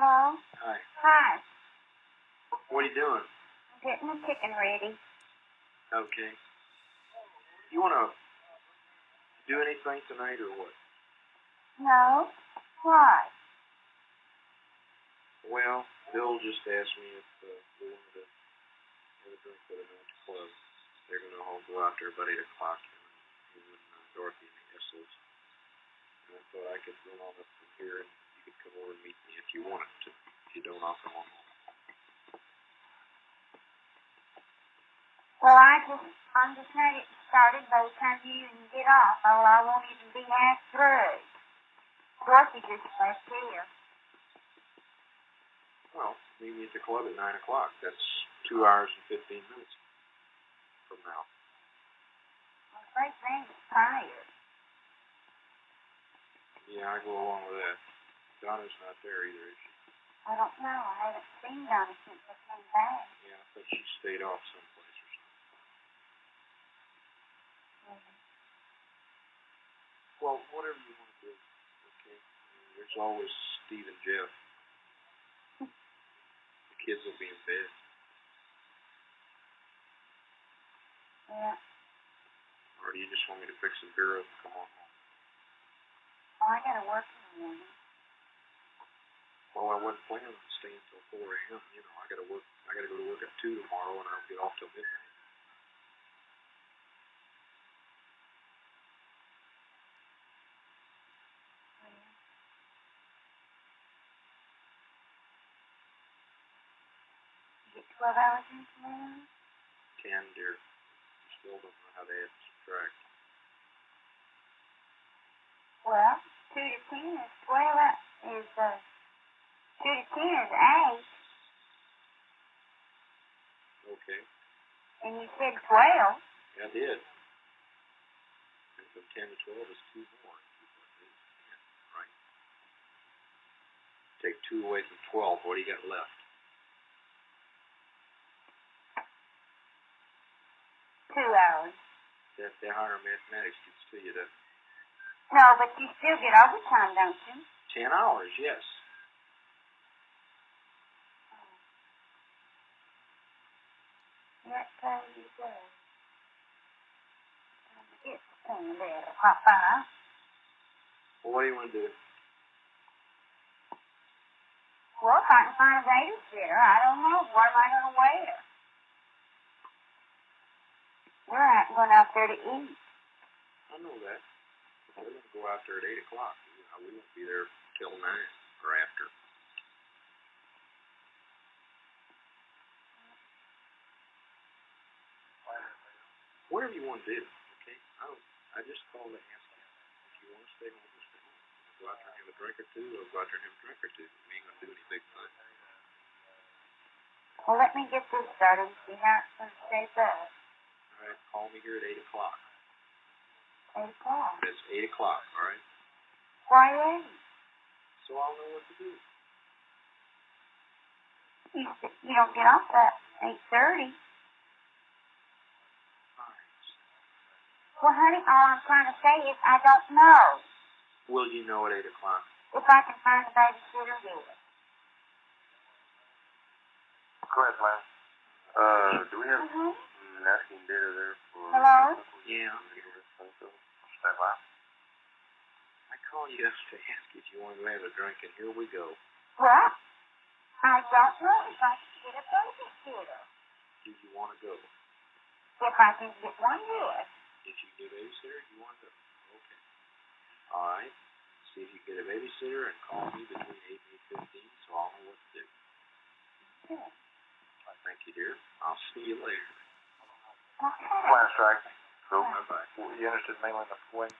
Hello? Hi. Hi. What are you doing? I'm getting the chicken ready. Okay. You wanna do anything tonight or what? No? Why? Well, Bill just asked me if uh, we wanted to have a drink with him at the club. They're gonna all go out there about eight o'clock, him and, him and uh, Dorothy and the Essels. And I thought I could run on up from here and you could come over and meet me if you wanted to. If you don't, I'll come. Well, I just, I'm just gonna get started by the time you even get off. Oh, I won't even be half through. Dorothy just left here. Well, meet me at the club at nine o'clock. That's two hours and fifteen minutes from now. I'm afraid Randy's tired. Yeah, I go along with that. Donna's not there either, is she? I don't know. I haven't seen Donna since I came back. Yeah, I think she stayed off someplace or something. Mm-hmm. Well, whatever you want to do, okay? I mean, there's always Steve and Jeff. The kids will be in bed. Yeah. Or do you just want me to fix some beer up and come on home? Oh, I gotta work in the morning. Wasn't planning on staying till four AM, you know, I gotta work, I gotta go to work at two tomorrow and I don't get off till midnight. Get 12 hours in tomorrow? Ten, dear. Still don't know how to add subtract. Well, 2 to 10 is 12, is, uh, 2 to 10 is 8, Okay, and you said 12. yeah, I did. And from ten to twelve is two more. Right. Take two away from twelve, what do you got left? Two hours. That, that higher mathematics gets to you, that No, but you still get overtime, don't you? ten hours, yes. So you do. It's thing there, Papa. Well, what do you wanna do? Well, if I can find a babysitter, I don't know. What am I going to wear? We're out, going out there to eat. I know that. We're gonna go out there at eight o'clock. You know, we won't be there till nine or after. Whatever you wanna do, okay? I don't, I just called to ask you. If you wanna stay home, we'll stay home. Go out there and have a drink or two, or go out there and have a drink or two. We ain't gonna do any big thing. Well, let me get this started see how it's to shape up. All right, call me here at eight o'clock. Eight o'clock. It's eight o'clock, all right? Why eight? So I'll know what to do. You, you don't get off at eight thirty. All right. Well, honey, all I'm trying to say is I don't know Will you know at eight o'clock? if I can find a babysitter here. Go ahead, Lance. Uh, do we have Mm-hmm. nesting data there for? Hello? Yeah. Stand by. I called you to ask if you wanted to have a drink, and here we go. Well, I don't know if I can get a babysitter. Do you want to go? If I can get one, yes. If you get a babysitter, you want to. Okay. All right. See if you get a babysitter and call me between eight and eight fifteen, so I'll know what to do. Yes. Thank you, dear. I'll see you later. Okay. Plan strike. Cool. Bye bye. You interested mainly in the wing?